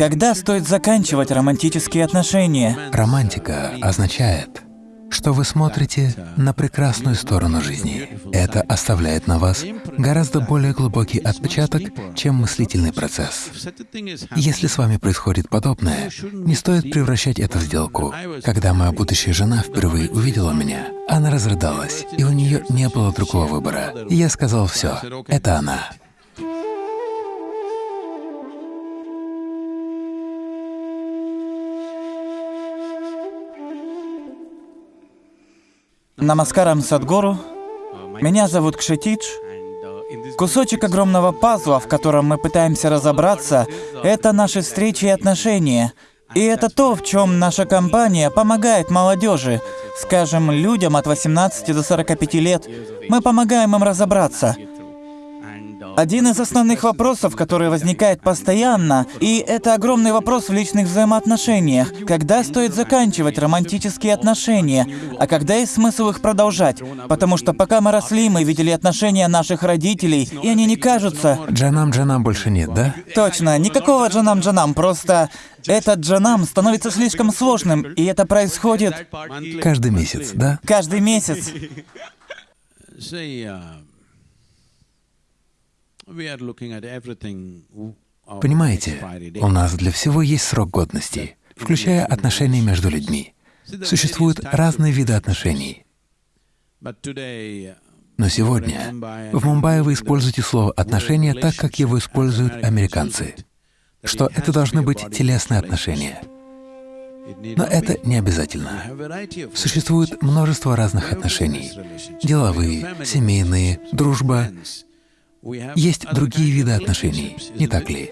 Когда стоит заканчивать романтические отношения? Романтика означает, что вы смотрите на прекрасную сторону жизни. Это оставляет на вас гораздо более глубокий отпечаток, чем мыслительный процесс. Если с вами происходит подобное, не стоит превращать это в сделку. Когда моя будущая жена впервые увидела меня, она разрыдалась, и у нее не было другого выбора. Я сказал «все, это она». Намаскарам Садгуру. Меня зовут Кшетидж. Кусочек огромного пазла, в котором мы пытаемся разобраться, это наши встречи и отношения. И это то, в чем наша компания помогает молодежи, скажем, людям от 18 до 45 лет. Мы помогаем им разобраться. Один из основных вопросов, который возникает постоянно, и это огромный вопрос в личных взаимоотношениях. Когда стоит заканчивать романтические отношения, а когда есть смысл их продолжать? Потому что пока мы росли, мы видели отношения наших родителей, и они не кажутся... Джанам-джанам больше нет, да? Точно, никакого джанам-джанам, просто этот джанам становится слишком сложным, и это происходит... Каждый месяц, да? Каждый месяц. Понимаете, у нас для всего есть срок годности, включая отношения между людьми. Существуют разные виды отношений. Но сегодня в Мумбаи вы используете слово «отношения» так, как его используют американцы, что это должны быть телесные отношения. Но это не обязательно. Существует множество разных отношений — деловые, семейные, дружба есть другие виды отношений, не так ли?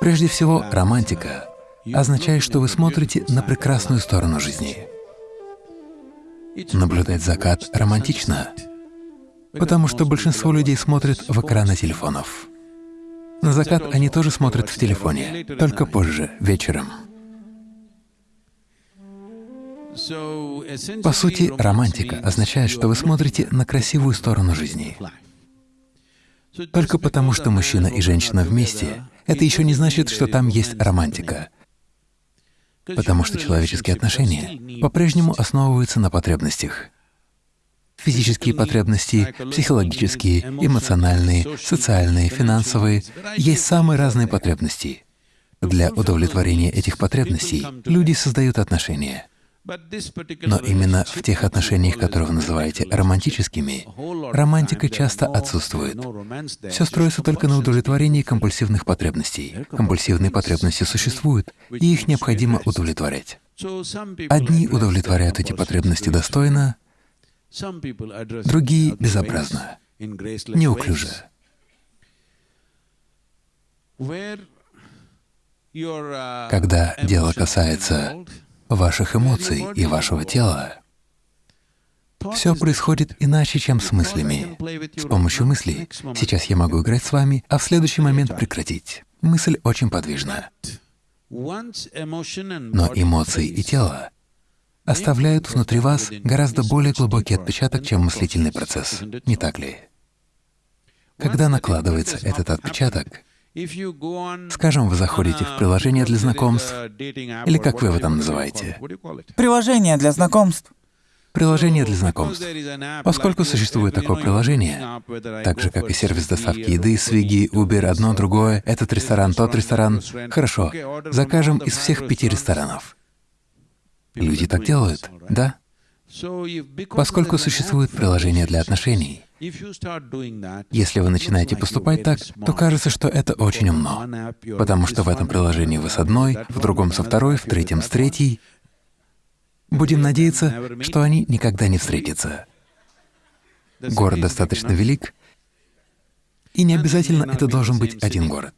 Прежде всего, романтика означает, что вы смотрите на прекрасную сторону жизни. Наблюдать закат романтично, потому что большинство людей смотрят в экраны телефонов. На закат они тоже смотрят в телефоне, только позже, вечером. По сути, романтика означает, что вы смотрите на красивую сторону жизни. Только потому, что мужчина и женщина вместе, это еще не значит, что там есть романтика. Потому что человеческие отношения по-прежнему основываются на потребностях. Физические потребности, психологические, эмоциональные, социальные, финансовые — есть самые разные потребности. Для удовлетворения этих потребностей люди создают отношения. Но именно в тех отношениях, которые вы называете романтическими, романтика часто отсутствует. Все строится только на удовлетворении компульсивных потребностей. Компульсивные потребности существуют, и их необходимо удовлетворять. Одни удовлетворяют эти потребности достойно, другие — безобразно, неуклюже. Когда дело касается ваших эмоций и вашего тела. Все происходит иначе, чем с мыслями. С помощью мыслей сейчас я могу играть с вами, а в следующий момент прекратить. Мысль очень подвижна. Но эмоции и тело оставляют внутри вас гораздо более глубокий отпечаток, чем мыслительный процесс, не так ли? Когда накладывается этот отпечаток, Скажем, вы заходите в приложение для знакомств, или как вы его там называете? Приложение для знакомств. Приложение для знакомств. Поскольку существует такое приложение, так же, как и сервис доставки еды, Swiggy, Uber, одно, другое, этот ресторан, тот ресторан, хорошо, закажем из всех пяти ресторанов. Люди так делают, да? Поскольку существует приложение для отношений, если вы начинаете поступать так, то кажется, что это очень умно, потому что в этом приложении вы с одной, в другом со второй, в третьем с третьей. Будем надеяться, что они никогда не встретятся. Город достаточно велик, и не обязательно это должен быть один город.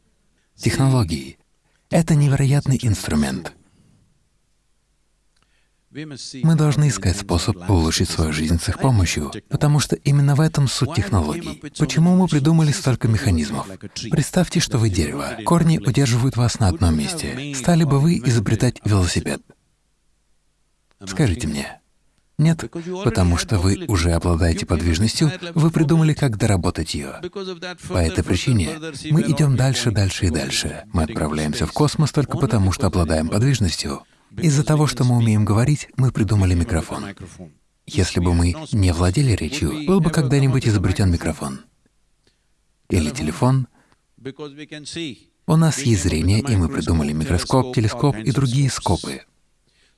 Технологии — это невероятный инструмент — мы должны искать способ улучшить свою жизнь с их помощью, потому что именно в этом суть технологий. Почему мы придумали столько механизмов? Представьте, что вы дерево. Корни удерживают вас на одном месте. Стали бы вы изобретать велосипед? Скажите мне. Нет, потому что вы уже обладаете подвижностью, вы придумали, как доработать ее. По этой причине мы идем дальше, дальше и дальше. Мы отправляемся в космос только потому, что обладаем подвижностью. Из-за того, что мы умеем говорить, мы придумали микрофон. Если бы мы не владели речью, был бы когда-нибудь изобретен микрофон. Или телефон. У нас есть зрение, и мы придумали микроскоп, телескоп и другие скопы.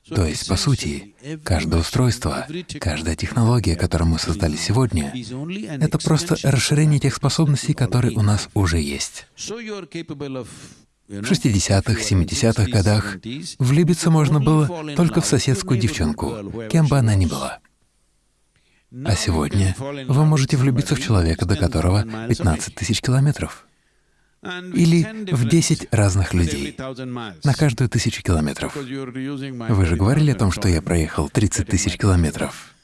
То есть, по сути, каждое устройство, каждая технология, которую мы создали сегодня, это просто расширение тех способностей, которые у нас уже есть. В 60-х, 70-х годах влюбиться можно было только в соседскую девчонку, кем бы она ни была. А сегодня вы можете влюбиться в человека, до которого 15 тысяч километров. Или в 10 разных людей на каждую тысячу километров. Вы же говорили о том, что я проехал 30 тысяч километров.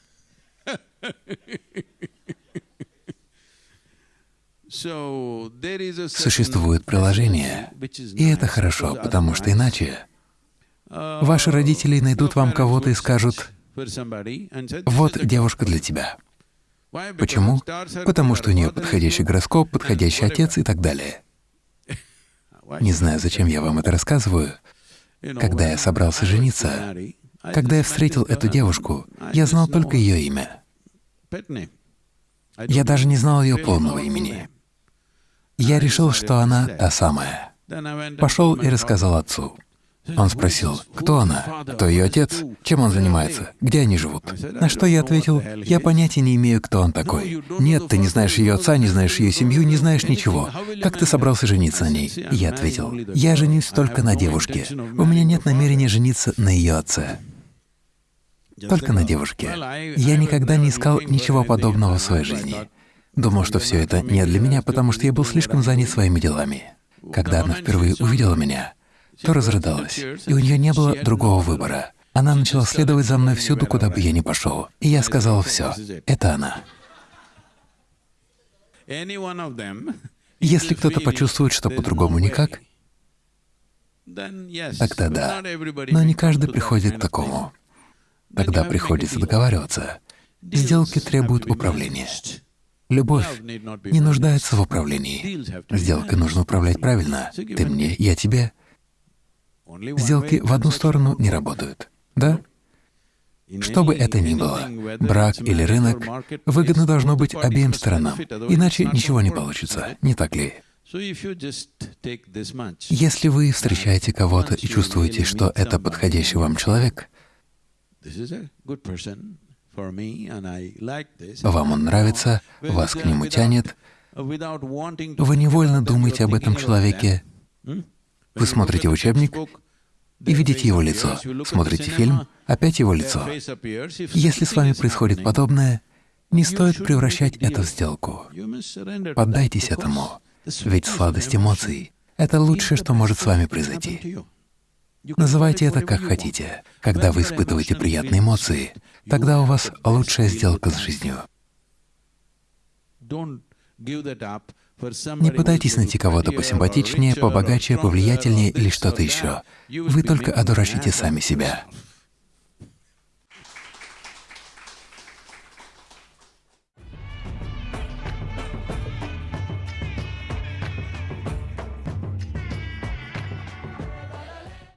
Существует приложение, и это хорошо, потому что иначе ваши родители найдут вам кого-то и скажут, «Вот девушка для тебя». Почему? Потому что у нее подходящий гороскоп, подходящий отец и так далее. Не знаю, зачем я вам это рассказываю. Когда я собрался жениться, когда я встретил эту девушку, я знал только ее имя. Я даже не знал ее полного имени. Я решил, что она та самая. Пошел и рассказал отцу. Он спросил, кто она, кто ее отец, чем он занимается, где они живут. На что я ответил, я понятия не имею, кто он такой. Нет, ты не знаешь ее отца, не знаешь ее семью, не знаешь ничего. Как ты собрался жениться на ней? Я ответил, я женюсь только на девушке. У меня нет намерения жениться на ее отце. Только на девушке. Я никогда не искал ничего подобного в своей жизни. Думал, что все это не для меня, потому что я был слишком занят своими делами. Когда она впервые увидела меня, то разрыдалась, и у нее не было другого выбора. Она начала следовать за мной всюду, куда бы я ни пошел. И я сказал, все, это она. Если кто-то почувствует, что по-другому никак, тогда да. Но не каждый приходит к такому. Тогда приходится договариваться. Сделки требуют управления. Любовь не нуждается в управлении. Сделкой нужно управлять правильно. Ты мне, я тебе. Сделки в одну сторону не работают, да? Что бы это ни было, брак или рынок, выгодно должно быть обеим сторонам, иначе ничего не получится, не так ли? Если вы встречаете кого-то и чувствуете, что это подходящий вам человек, вам он нравится, вас к нему тянет, вы невольно думаете об этом человеке, вы смотрите учебник и видите его лицо, смотрите фильм, опять его лицо. Если с вами происходит подобное, не стоит превращать это в сделку. Поддайтесь этому, ведь сладость эмоций — это лучшее, что может с вами произойти. Называйте это как хотите. Когда вы испытываете приятные эмоции, тогда у вас лучшая сделка с жизнью. Не пытайтесь найти кого-то посимпатичнее, побогаче, повлиятельнее или что-то еще. Вы только одурачите сами себя.